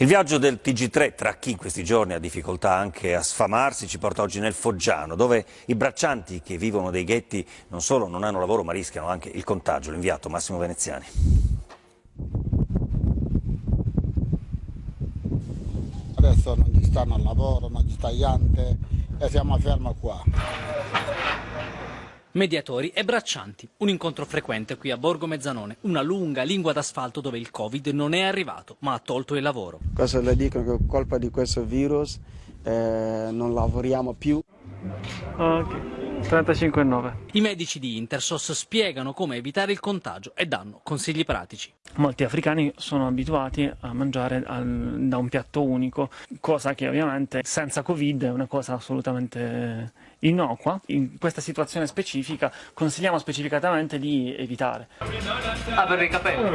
Il viaggio del TG3 tra chi in questi giorni ha difficoltà anche a sfamarsi ci porta oggi nel Foggiano, dove i braccianti che vivono dei ghetti non solo non hanno lavoro ma rischiano anche il contagio. L'inviato Massimo Veneziani. Adesso non ci stanno al lavoro, non ci sta niente e siamo fermi qua. Mediatori e braccianti, un incontro frequente qui a Borgo Mezzanone, una lunga lingua d'asfalto dove il Covid non è arrivato ma ha tolto il lavoro. Cosa le dicono che colpa di questo virus eh, non lavoriamo più. Ok, 35,9. I medici di Intersos spiegano come evitare il contagio e danno consigli pratici. Molti africani sono abituati a mangiare al, da un piatto unico, cosa che ovviamente senza Covid è una cosa assolutamente innocua. In questa situazione specifica consigliamo specificatamente di evitare. Ah, per i capelli?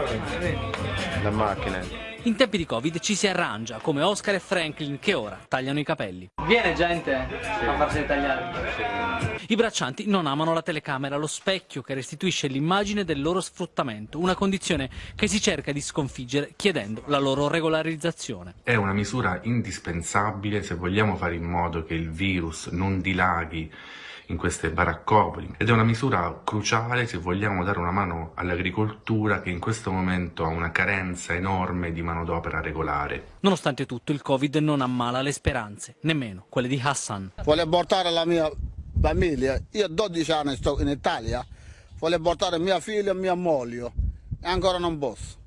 La macchina. In tempi di Covid ci si arrangia, come Oscar e Franklin che ora tagliano i capelli. Viene gente sì. a farsi tagliare. I braccianti non amano la telecamera, lo specchio che restituisce l'immagine del loro sfruttamento, una condizione che si cerca di sconfiggere chiedendo la loro regolarizzazione. È una misura indispensabile se vogliamo fare in modo che il virus non dilaghi in queste baraccopoli ed è una misura cruciale se vogliamo dare una mano all'agricoltura che in questo momento ha una carenza enorme di manodopera regolare. Nonostante tutto il Covid non ammala le speranze, nemmeno quelle di Hassan. Voglio portare la mia famiglia, io 12 anni sto in Italia, voglio portare mia figlia e mia moglie e ancora non posso.